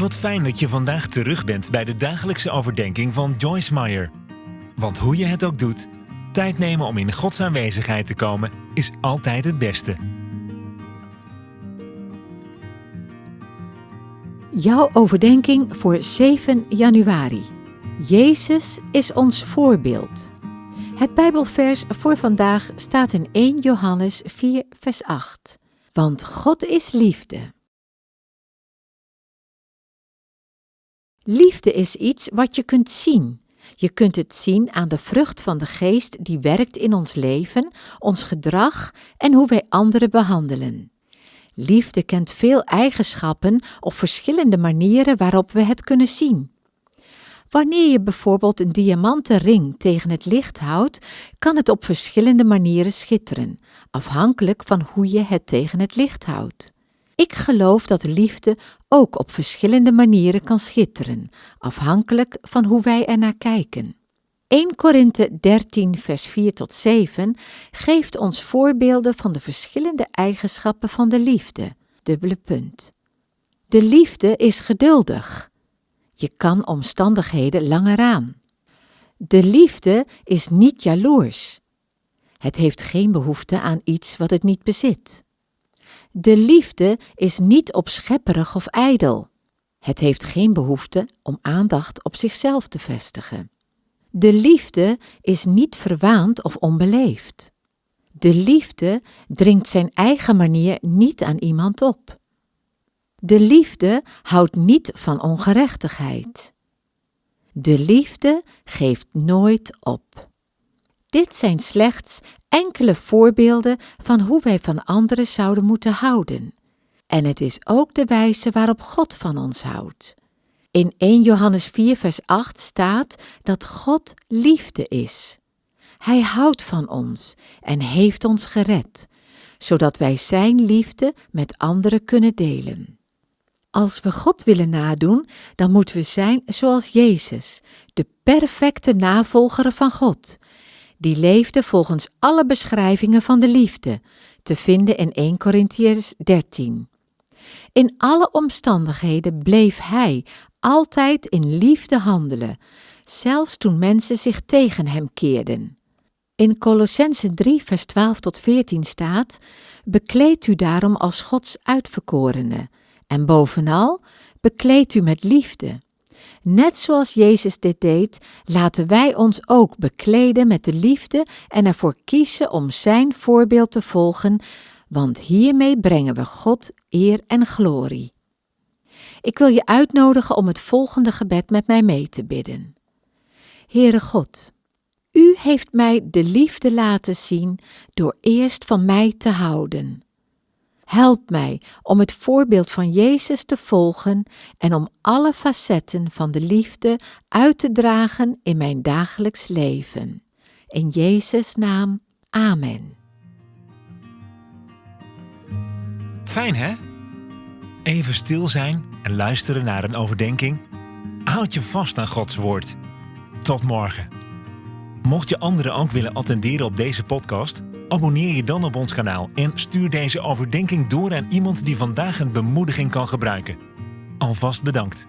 Wat fijn dat je vandaag terug bent bij de dagelijkse overdenking van Joyce Meyer. Want hoe je het ook doet, tijd nemen om in Gods aanwezigheid te komen is altijd het beste. Jouw overdenking voor 7 januari. Jezus is ons voorbeeld. Het Bijbelvers voor vandaag staat in 1 Johannes 4, vers 8. Want God is liefde. Liefde is iets wat je kunt zien. Je kunt het zien aan de vrucht van de geest die werkt in ons leven, ons gedrag en hoe wij anderen behandelen. Liefde kent veel eigenschappen of verschillende manieren waarop we het kunnen zien. Wanneer je bijvoorbeeld een diamanten ring tegen het licht houdt, kan het op verschillende manieren schitteren, afhankelijk van hoe je het tegen het licht houdt. Ik geloof dat liefde ook op verschillende manieren kan schitteren, afhankelijk van hoe wij er naar kijken. 1 Korinthe 13, vers 4 tot 7 geeft ons voorbeelden van de verschillende eigenschappen van de liefde. Dubbele punt. De liefde is geduldig. Je kan omstandigheden langer aan. De liefde is niet jaloers. Het heeft geen behoefte aan iets wat het niet bezit. De liefde is niet opschepperig of ijdel. Het heeft geen behoefte om aandacht op zichzelf te vestigen. De liefde is niet verwaand of onbeleefd. De liefde dringt zijn eigen manier niet aan iemand op. De liefde houdt niet van ongerechtigheid. De liefde geeft nooit op. Dit zijn slechts enkele voorbeelden van hoe wij van anderen zouden moeten houden. En het is ook de wijze waarop God van ons houdt. In 1 Johannes 4, vers 8 staat dat God liefde is. Hij houdt van ons en heeft ons gered, zodat wij Zijn liefde met anderen kunnen delen. Als we God willen nadoen, dan moeten we zijn zoals Jezus, de perfecte navolger van God. Die leefde volgens alle beschrijvingen van de liefde, te vinden in 1 Corinthiërs 13. In alle omstandigheden bleef hij altijd in liefde handelen, zelfs toen mensen zich tegen hem keerden. In Colossense 3, vers 12 tot 14 staat: Bekleed u daarom als Gods uitverkorene, en bovenal, bekleed u met liefde. Net zoals Jezus dit deed, laten wij ons ook bekleden met de liefde en ervoor kiezen om Zijn voorbeeld te volgen, want hiermee brengen we God eer en glorie. Ik wil je uitnodigen om het volgende gebed met mij mee te bidden. Heere God, U heeft mij de liefde laten zien door eerst van mij te houden. Help mij om het voorbeeld van Jezus te volgen en om alle facetten van de liefde uit te dragen in mijn dagelijks leven. In Jezus' naam, Amen. Fijn hè? Even stil zijn en luisteren naar een overdenking. Houd je vast aan Gods woord. Tot morgen. Mocht je anderen ook willen attenderen op deze podcast, abonneer je dan op ons kanaal en stuur deze overdenking door aan iemand die vandaag een bemoediging kan gebruiken. Alvast bedankt.